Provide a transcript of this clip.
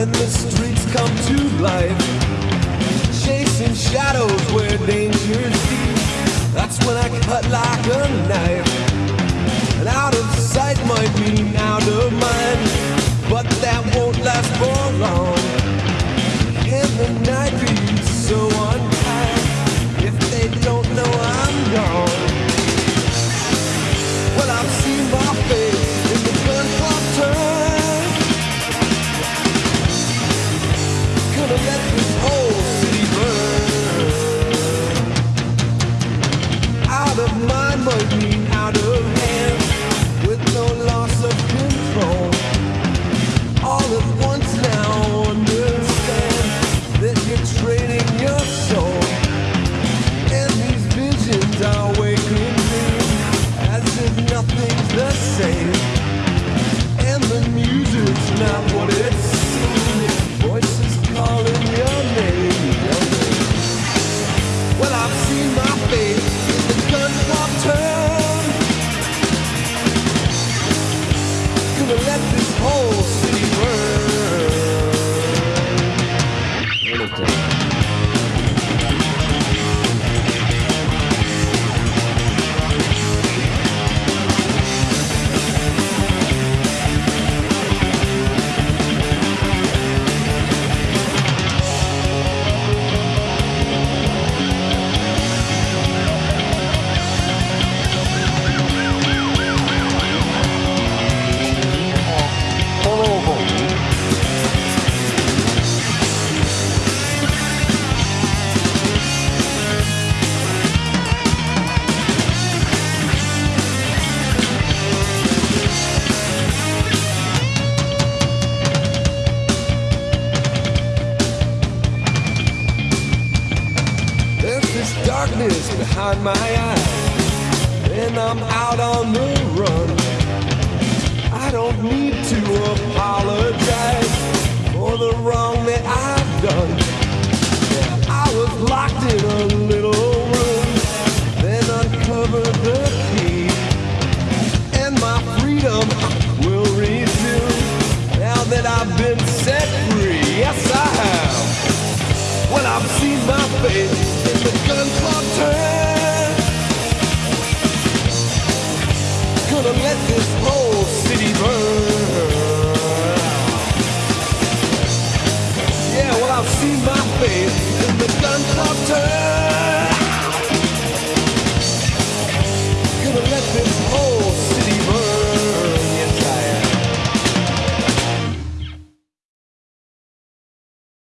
when the streets come to life. Chasing shadows where danger's deep. That's when I cut like a knife. And out of sight might mean out of mind, but that won't last for long. Gonna darkness behind my eyes, and I'm out on the run. I don't need to apologize for the wrong that I've done. I was locked in a little room, then uncovered the key, and my freedom will resume now that I've been set free. Yes, I have. Well, I've seen my face